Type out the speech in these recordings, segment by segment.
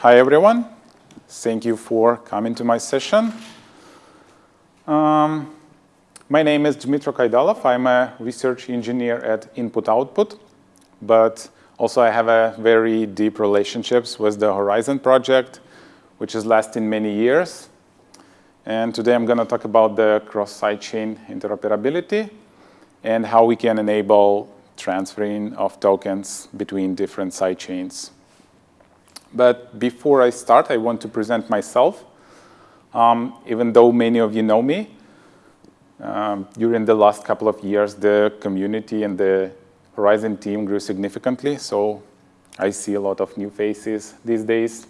hi everyone. Thank you for coming to my session. Um, my name is Dmitry Kaidalov. I'm a research engineer at Input Output, but also I have a very deep relationships with the Horizen project, which is lasting many years. And today I'm going to talk about the cross-sidechain interoperability and how we can enable transferring of tokens between different sidechains. But before I start, I want to present myself. Um, even though many of you know me, um, during the last couple of years, the community and the Horizen team grew significantly, so I see a lot of new faces these days.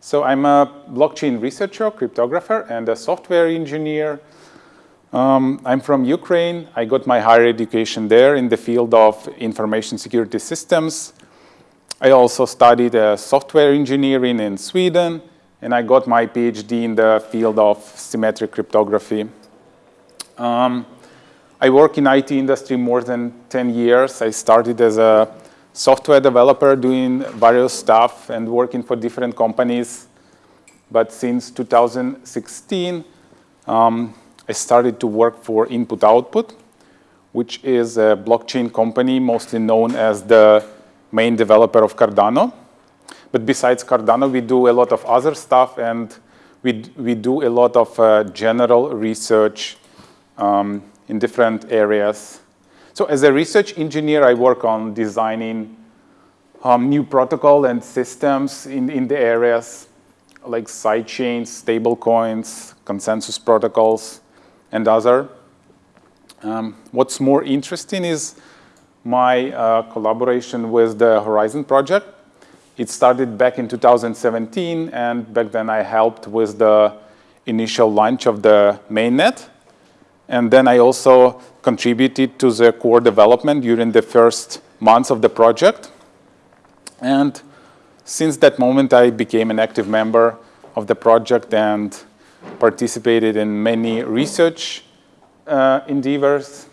So I'm a blockchain researcher, cryptographer, and a software engineer. Um, I'm from Ukraine. I got my higher education there in the field of information security systems. I also studied uh, software engineering in Sweden, and I got my PhD in the field of symmetric cryptography. Um, I work in IT industry more than 10 years. I started as a software developer doing various stuff and working for different companies. But since 2016, um, I started to work for Input Output, which is a blockchain company mostly known as the main developer of Cardano. But besides Cardano, we do a lot of other stuff and we, we do a lot of uh, general research um, in different areas so as a research engineer, I work on designing um, new protocol and systems in, in the areas like sidechains, stablecoins, consensus protocols, and other. Um, what's more interesting is my uh, collaboration with the Horizen project. It started back in 2017, and back then I helped with the initial launch of the mainnet. And then I also contributed to the core development during the first months of the project. And since that moment, I became an active member of the project and participated in many research uh, endeavors.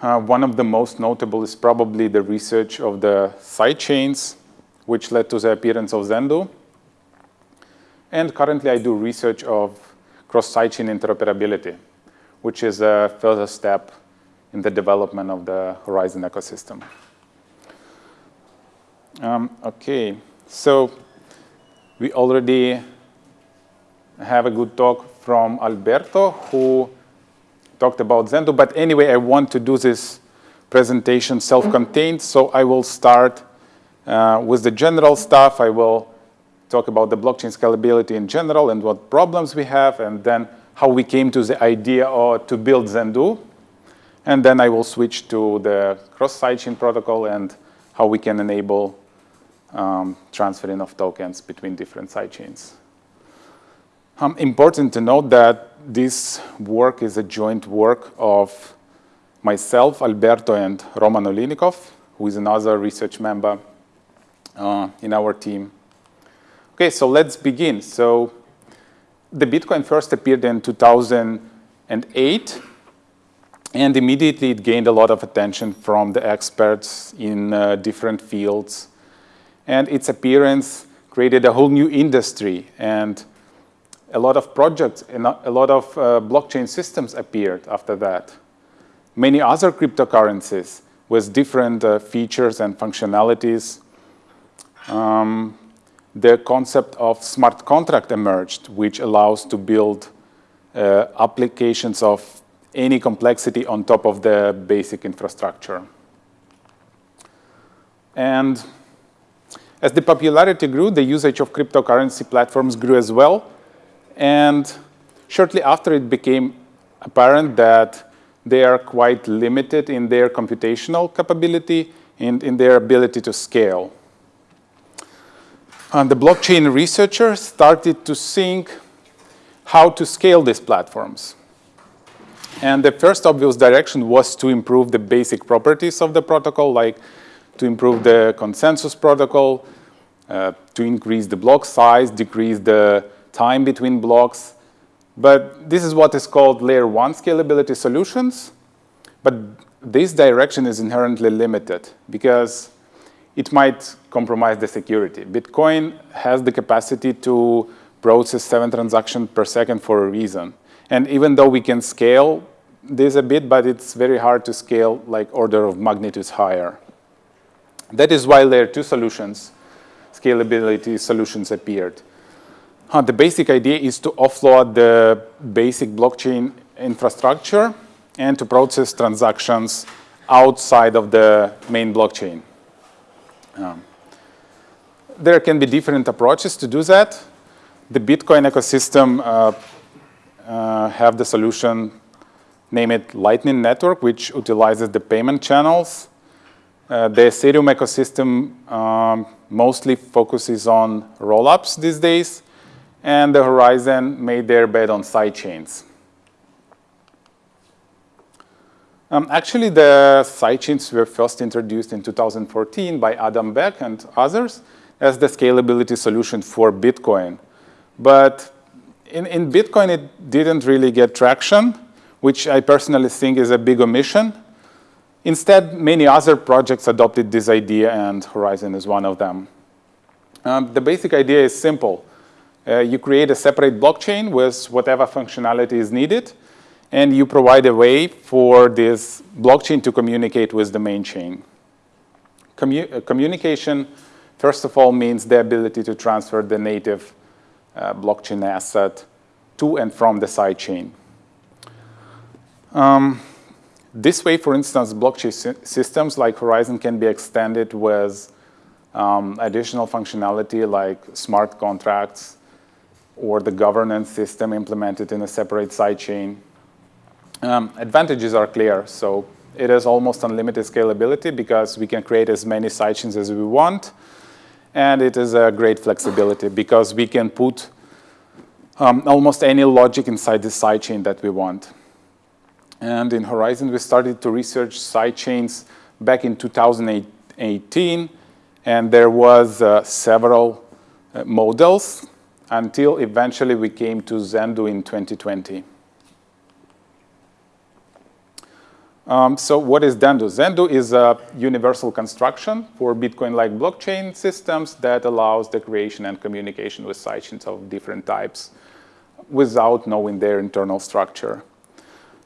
Uh, one of the most notable is probably the research of the sidechains, which led to the appearance of Zendoo. And currently, I do research of cross-sidechain interoperability which is a further step in the development of the Horizen ecosystem. Um, okay, so we already have a good talk from Alberto, who talked about Zendoo. But anyway, I want to do this presentation self-contained, so I will start uh, with the general stuff. I will talk about the blockchain scalability in general and what problems we have, and then how we came to the idea or to build Zendoo. And then I will switch to the cross-sidechain protocol and how we can enable um, transferring of tokens between different sidechains. Um, important to note that this work is a joint work of myself, Alberto, and Roman Oliynykov, who is another research member uh, in our team. Okay, so let's begin. So the Bitcoin first appeared in 2008, and immediately it gained a lot of attention from the experts in uh, different fields. And its appearance created a whole new industry, and a lot of projects and a lot of uh, blockchain systems appeared after that. Many other cryptocurrencies with different uh, features and functionalities um, the concept of smart contract emerged, which allows to build uh, applications of any complexity on top of the basic infrastructure. And as the popularity grew, the usage of cryptocurrency platforms grew as well. And shortly after, it became apparent that they are quite limited in their computational capability and in their ability to scale. And the blockchain researchers started to think how to scale these platforms. And the first obvious direction was to improve the basic properties of the protocol, like to improve the consensus protocol, uh, to increase the block size, decrease the time between blocks. But this is what is called layer one scalability solutions. But this direction is inherently limited because it might compromise the security. Bitcoin has the capacity to process seven transactions per second for a reason. And even though we can scale this a bit, but it's very hard to scale like order of magnitudes higher. That is why layer two solutions, scalability solutions appeared. The basic idea is to offload the basic blockchain infrastructure and to process transactions outside of the main blockchain. Um, there can be different approaches to do that. The Bitcoin ecosystem uh, uh, have the solution, name it Lightning Network, which utilizes the payment channels. Uh, the Ethereum ecosystem um, mostly focuses on rollups these days, and the horizen made their bet on sidechains. Um, actually, the sidechains were first introduced in 2014 by Adam Back and others as the scalability solution for Bitcoin. But in, in Bitcoin, it didn't really get traction, which I personally think is a big omission. Instead, many other projects adopted this idea, and Horizen is one of them. Um, the basic idea is simple. Uh, you create a separate blockchain with whatever functionality is needed, and you provide a way for this blockchain to communicate with the main chain. Commu uh, communication, first of all, means the ability to transfer the native uh, blockchain asset to and from the sidechain. Um, this way, for instance, blockchain sy systems like Horizen can be extended with um, additional functionality like smart contracts or the governance system implemented in a separate sidechain. Um, advantages are clear. So it is almost unlimited scalability because we can create as many sidechains as we want. And it is a great flexibility because we can put um, almost any logic inside the sidechain that we want. And in Horizen, we started to research sidechains back in 2018. And there was uh, several uh, models until eventually we came to Zendoo in 2020. Um, so what is Zendoo? Zendoo is a universal construction for Bitcoin-like blockchain systems that allows the creation and communication with sidechains of different types without knowing their internal structure.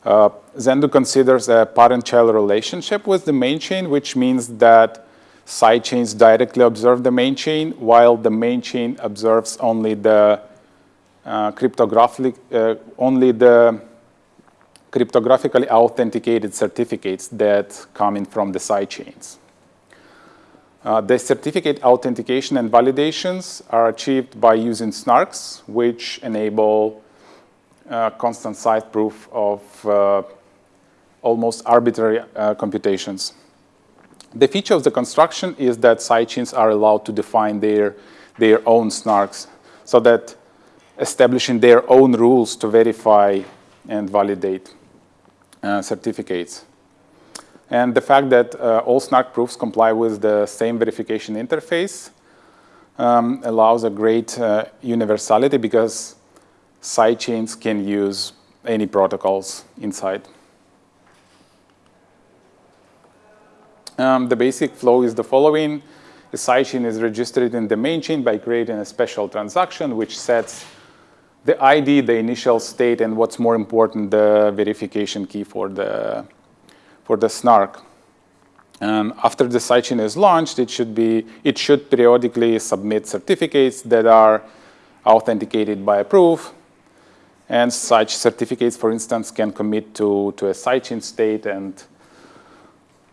Uh, Zendoo considers a parent-child relationship with the main chain, which means that sidechains directly observe the main chain, while the main chain observes only the uh, cryptographic, uh, only the cryptographically authenticated certificates that come in from the sidechains. Uh, the certificate authentication and validations are achieved by using snarks, which enable uh, constant side proof of uh, almost arbitrary uh, computations. The feature of the construction is that sidechains are allowed to define their, their own snarks, so that establishing their own rules to verify and validate uh, certificates. And the fact that uh, all SNARK proofs comply with the same verification interface um, allows a great uh, universality because sidechains can use any protocols inside. Um, the basic flow is the following. The sidechain is registered in the main chain by creating a special transaction which sets the ID, the initial state, and what's more important, the verification key for the, for the snark. And after the sidechain is launched, it should, be, it should periodically submit certificates that are authenticated by a proof. And such certificates, for instance, can commit to, to a sidechain state and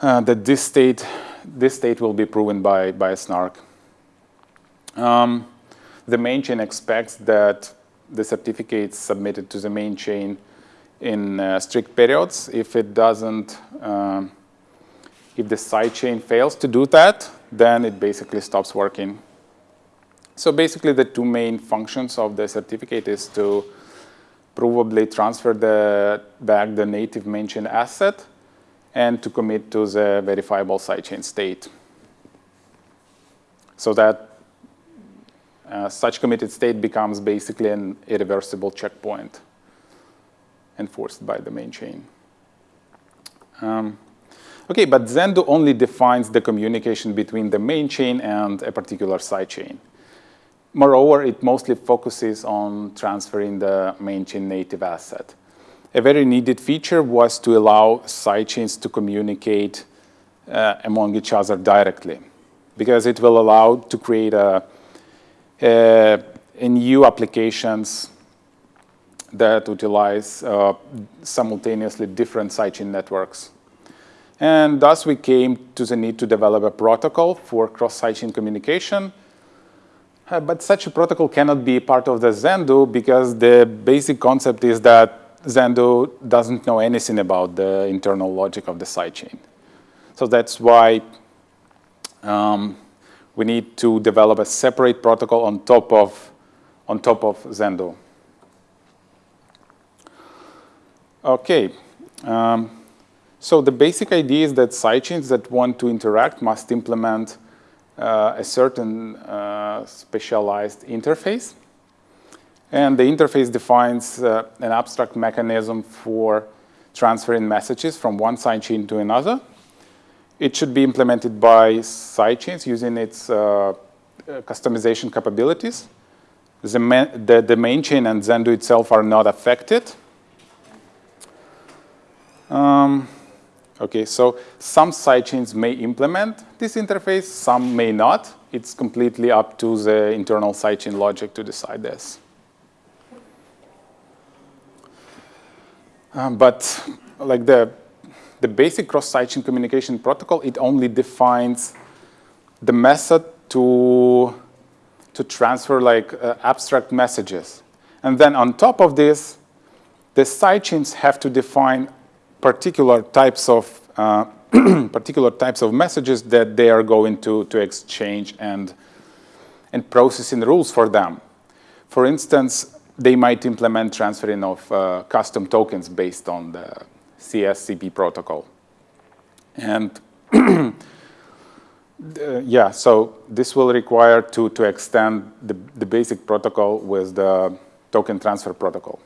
uh, that this state, this state will be proven by, by a snark. Um, the main chain expects that the certificates submitted to the main chain in uh, strict periods. If it doesn't, um, if the side chain fails to do that, then it basically stops working. So basically the two main functions of the certificate is to probably transfer the, back the native main chain asset and to commit to the verifiable sidechain state. So that uh, such committed state becomes basically an irreversible checkpoint enforced by the main chain. Um, Okay, but Zendoo only defines the communication between the main chain and a particular sidechain. Moreover, it mostly focuses on transferring the main chain native asset. A very needed feature was to allow sidechains to communicate uh, among each other directly, because it will allow to create a, a, a new applications that utilize uh, simultaneously different sidechain networks. And thus we came to the need to develop a protocol for cross-sidechain communication. Uh, but such a protocol cannot be part of the Zendoo because the basic concept is that Zendoo doesn't know anything about the internal logic of the sidechain. So that's why um, we need to develop a separate protocol on top of, on top of Zendoo. Okay. Um, so the basic idea is that sidechains that want to interact must implement uh, a certain uh, specialized interface. And the interface defines uh, an abstract mechanism for transferring messages from one sidechain to another. It should be implemented by sidechains using its uh, customization capabilities. The, the, the main chain and Zendoo itself are not affected. Um, Okay, so some sidechains may implement this interface, some may not. It's completely up to the internal sidechain logic to decide this. Um, but like the, the basic cross-sidechain communication protocol, it only defines the method to, to transfer like uh, abstract messages. And then on top of this, the sidechains have to define particular types of uh, particular types of messages that they are going to, to exchange and, and processing rules for them. For instance, they might implement transferring of uh, custom tokens based on the CSCP protocol. And uh, yeah, so this will require to, to extend the, the basic protocol with the token transfer protocol.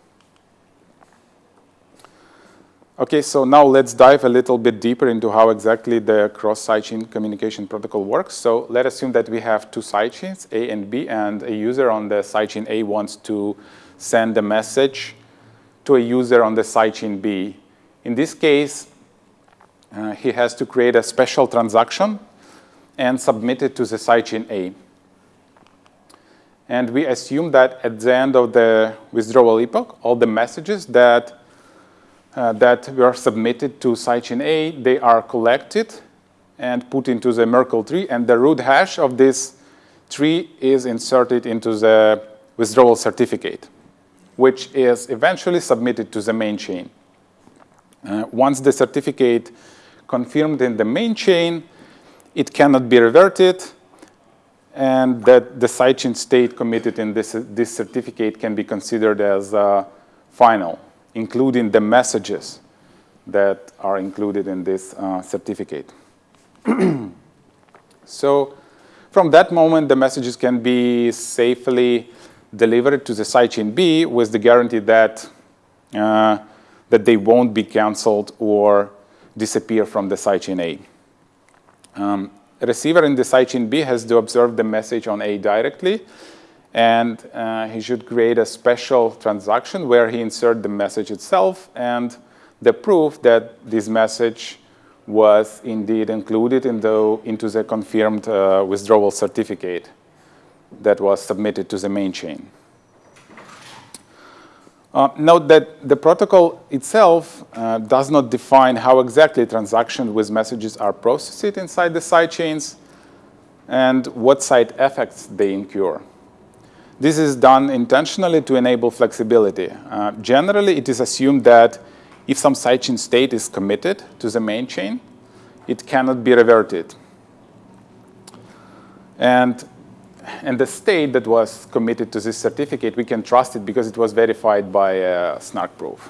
Okay, so now let's dive a little bit deeper into how exactly the cross-sidechain communication protocol works. So let's assume that we have two sidechains, A and B, and a user on the sidechain A wants to send a message to a user on the sidechain B. In this case, uh, he has to create a special transaction and submit it to the sidechain A. And we assume that at the end of the withdrawal epoch, all the messages that uh, that were submitted to sidechain A, they are collected and put into the Merkle tree, and the root hash of this tree is inserted into the withdrawal certificate, which is eventually submitted to the main chain. Uh, once the certificate confirmed in the main chain, it cannot be reverted, and that the sidechain state committed in this, this certificate can be considered as uh, final including the messages that are included in this uh, certificate. so from that moment, the messages can be safely delivered to the sidechain B with the guarantee that, uh, that they won't be canceled or disappear from the sidechain A. Um, receiver in the sidechain B has to observe the message on A directly and uh, he should create a special transaction where he insert the message itself and the proof that this message was indeed included in the, into the confirmed uh, withdrawal certificate that was submitted to the main chain. Uh, note that the protocol itself uh, does not define how exactly transactions with messages are processed inside the sidechains and what side effects they incur. This is done intentionally to enable flexibility. Uh, generally, it is assumed that if some sidechain state is committed to the main chain, it cannot be reverted. And, and the state that was committed to this certificate, we can trust it because it was verified by a snark proof.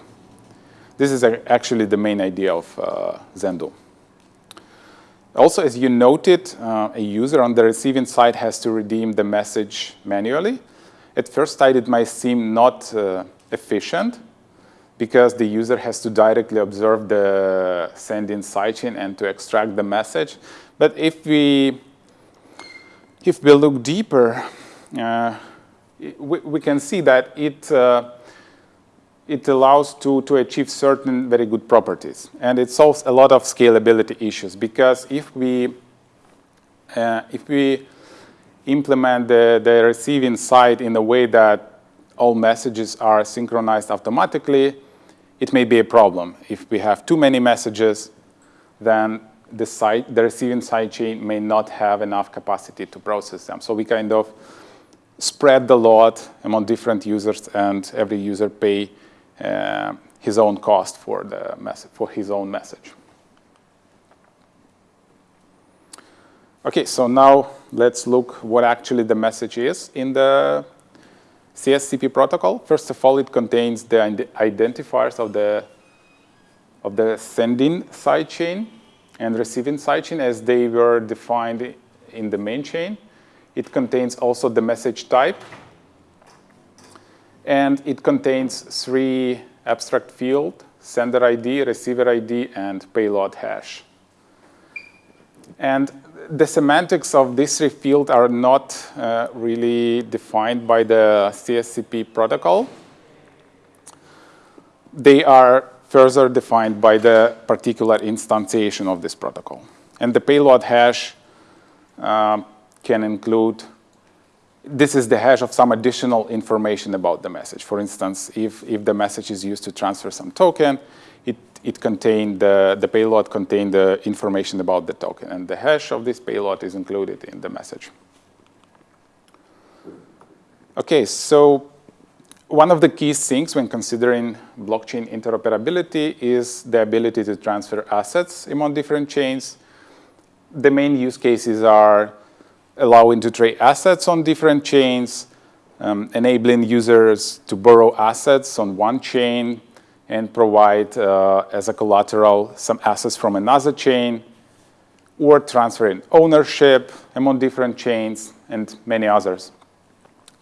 This is actually the main idea of uh, Zendoo. Also, as you noted, uh, a user on the receiving side has to redeem the message manually. At first sight, it might seem not uh, efficient, because the user has to directly observe the sending sidechain and to extract the message. But if we, if we look deeper, uh, we, we, can see that it, uh, it allows to, to achieve certain very good properties. And it solves a lot of scalability issues because if we, uh, if we implement the, the receiving side in a way that all messages are synchronized automatically, it may be a problem. If we have too many messages, then the, side, the receiving sidechain may not have enough capacity to process them. So we kind of spread the load among different users and every user pay uh, his own cost for, the message, for his own message. Okay, so now let's look what actually the message is in the CSCP protocol. First of all, it contains the identifiers of the, of the sending sidechain and receiving sidechain as they were defined in the main chain. It contains also the message type. And it contains three abstract fields, sender ID, receiver ID, and payload hash. And the semantics of these three fields are not uh, really defined by the CSCP protocol. They are further defined by the particular instantiation of this protocol. And the payload hash um, can include, this is the hash of some additional information about the message. For instance, if, if the message is used to transfer some token, it it contained the, the payload contained the information about the token, and the hash of this payload is included in the message. Okay, so one of the key things when considering blockchain interoperability is the ability to transfer assets among different chains. The main use cases are allowing to trade assets on different chains, um, enabling users to borrow assets on one chain, and provide uh, as a collateral some assets from another chain or transferring ownership among different chains and many others.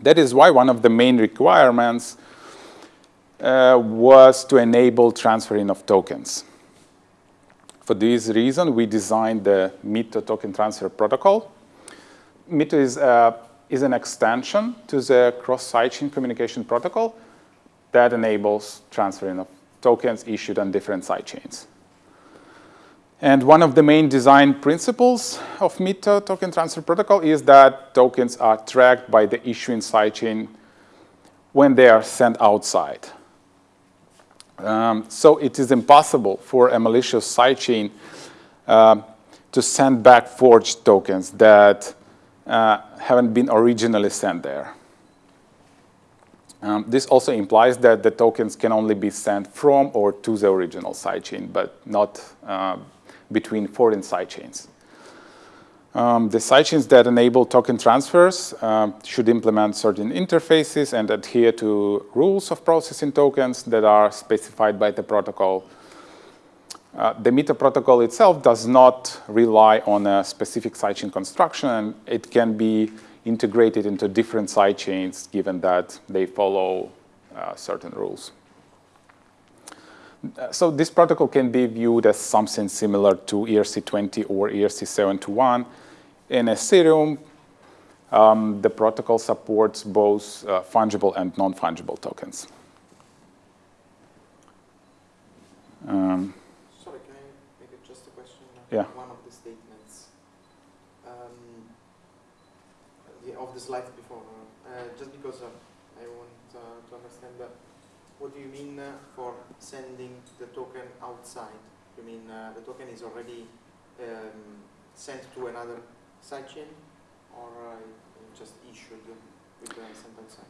That is why one of the main requirements uh, was to enable transferring of tokens. For this reason, we designed the MITO token transfer protocol. MITO is, uh, is an extension to the cross-sidechain communication protocol that enables transferring of tokens issued on different sidechains. And one of the main design principles of MITO token transfer protocol is that tokens are tracked by the issuing sidechain when they are sent outside. Um, so it is impossible for a malicious sidechain uh, to send back forged tokens that uh, haven't been originally sent there. Um, this also implies that the tokens can only be sent from or to the original sidechain, but not uh, between foreign sidechains. Um, the sidechains that enable token transfers uh, should implement certain interfaces and adhere to rules of processing tokens that are specified by the protocol. Uh, the MITO protocol itself does not rely on a specific sidechain construction, and it can be integrated into different sidechains given that they follow uh, certain rules. So this protocol can be viewed as something similar to ERC20 or ERC721. In Ethereum, um, the protocol supports both uh, fungible and non-fungible tokens. Um, Sorry, can I make it just a question? Yeah. One of the statements um, the, of the slides before, uh, just because uh, I want uh, to understand that. What do you mean for sending the token outside? You mean the token is already um, sent to another sidechain or just issued with the sent outside?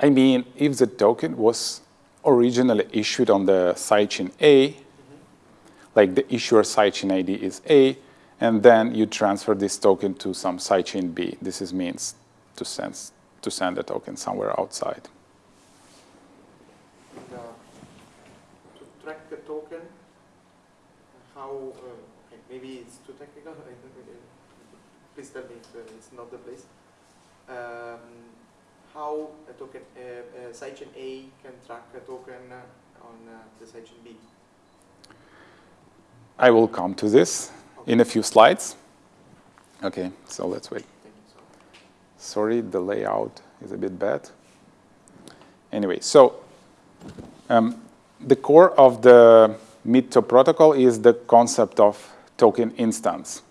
I mean, if the token was originally issued on the sidechain A, mm -hmm. like the issuer sidechain ID is A, and then you transfer this token to some sidechain B. This is means to send, to send a token somewhere outside. Uh, to track the token, how, uh, maybe it's too technical, please tell me if uh, it's not the place. Um, how a token, uh, sidechain A can track a token on uh, the sidechain B? I will come to this Okay. in a few slides. Okay, so let's wait. Thank you. So, Sorry, the layout is a bit bad. Anyway, so um, the core of the MITO protocol is the concept of token instance.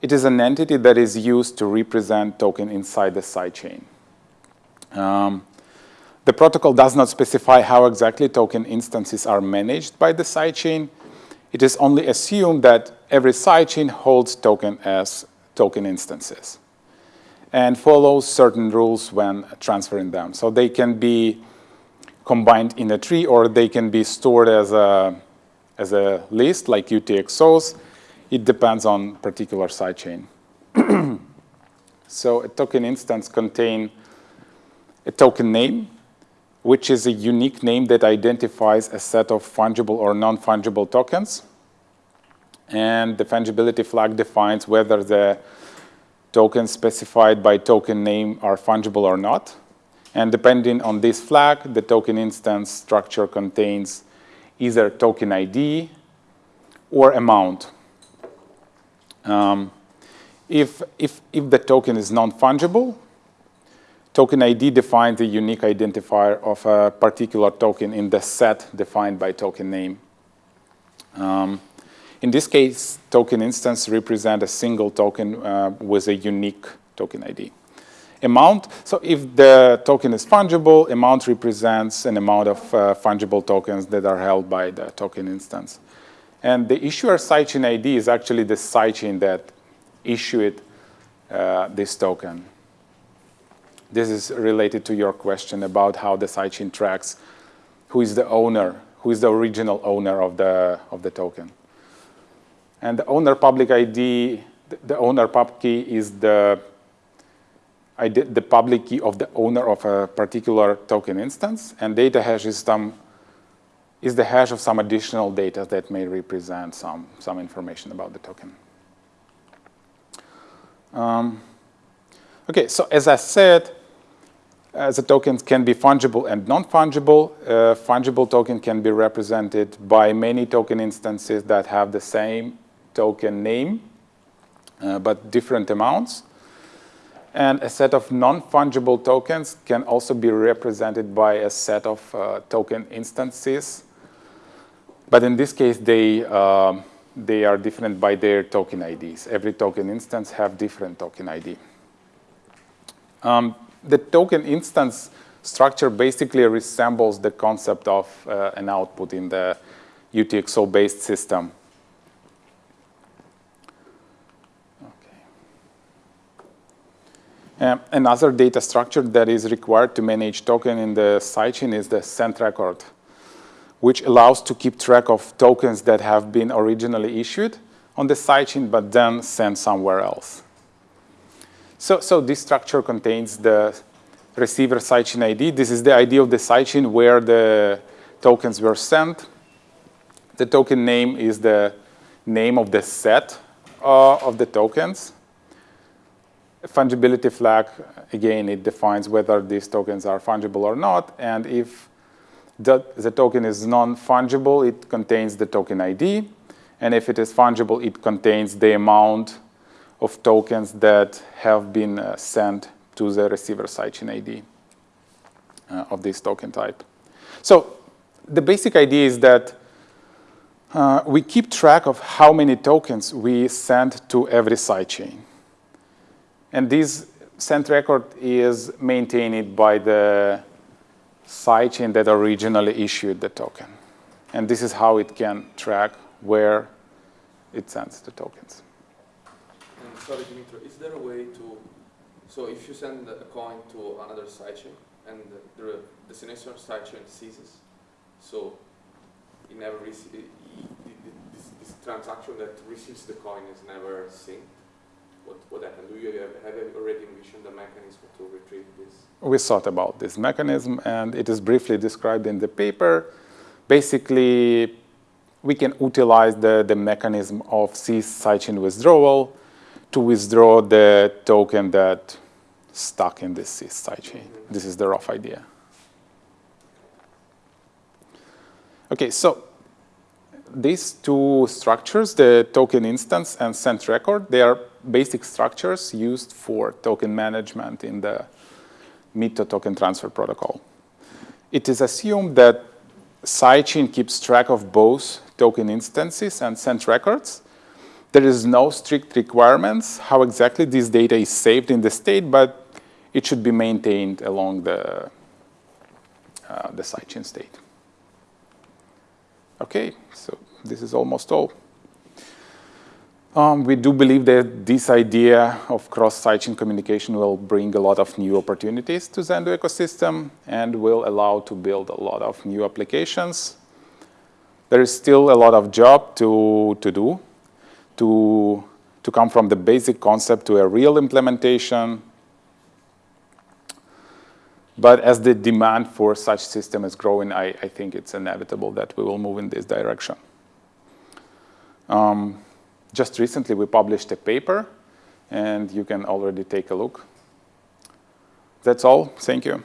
It is an entity that is used to represent token inside the sidechain. Um, the protocol does not specify how exactly token instances are managed by the sidechain. It is only assumed that every sidechain holds token as token instances and follows certain rules when transferring them. So they can be combined in a tree or they can be stored as a, as a list like UTXOs. It depends on particular sidechain. so a token instance contains a token name, which is a unique name that identifies a set of fungible or non-fungible tokens. And the fungibility flag defines whether the tokens specified by token name are fungible or not. And depending on this flag, the token instance structure contains either token ID or amount. Um, if, if, if the token is non-fungible, token ID defines the unique identifier of a particular token in the set defined by token name. Um, in this case, token instance represent a single token uh, with a unique token ID. Amount, so if the token is fungible, amount represents an amount of uh, fungible tokens that are held by the token instance. And the issuer sidechain ID is actually the sidechain that issued uh, this token. This is related to your question about how the sidechain tracks who is the owner, who is the original owner of the, of the token. And the owner public ID, the owner pub key is the, the public key of the owner of a particular token instance, and data hash is some is the hash of some additional data that may represent some, some information about the token. Um, okay, so as I said, uh, the tokens can be fungible and non-fungible. Uh, fungible token can be represented by many token instances that have the same token name, uh, but different amounts. And a set of non-fungible tokens can also be represented by a set of uh, token instances. But in this case, they, uh, they are different by their token IDs. Every token instance have different token ID. Um, the token instance structure basically resembles the concept of uh, an output in the UTXO-based system. Um, another data structure that is required to manage token in the sidechain is the sent record, which allows to keep track of tokens that have been originally issued on the sidechain but then sent somewhere else. So, so this structure contains the receiver sidechain ID. This is the ID of the sidechain where the tokens were sent. The token name is the name of the set uh, of the tokens fungibility flag, again, it defines whether these tokens are fungible or not. And if the, token is non-fungible, it contains the token ID. And if it is fungible, it contains the amount of tokens that have been uh, sent to the receiver sidechain ID uh, of this token type. So the basic idea is that uh, we keep track of how many tokens we send to every sidechain. And this sent record is maintained by the sidechain that originally issued the token. And this is how it can track where it sends the tokens. And sorry, Dimitro, is there a way to, so if you send a coin to another sidechain and the, destination sidechain ceases, so it never this, this transaction that receives the coin is never synced, what, what happened? Do you have, have already envisioned the mechanism to retrieve this? We thought about this mechanism, and it is briefly described in the paper. Basically, we can utilize the, the mechanism of cease sidechain withdrawal to withdraw the token that stuck in this cease sidechain. Mm -hmm. This is the rough idea. Okay, so these two structures, the token instance and sent record, they are basic structures used for token management in the MITO token transfer protocol. It is assumed that sidechain keeps track of both token instances and sent records. There is no strict requirements how exactly this data is saved in the state, but it should be maintained along the, uh, the sidechain state. Okay, so this is almost all. Um, we do believe that this idea of cross-sidechain communication will bring a lot of new opportunities to Zendoo ecosystem and will allow to build a lot of new applications. There is still a lot of job to, to do, to, to come from the basic concept to a real implementation. But as the demand for such system is growing, I, I think it's inevitable that we will move in this direction. Um, just recently, we published a paper, and you can already take a look. That's all. Thank you.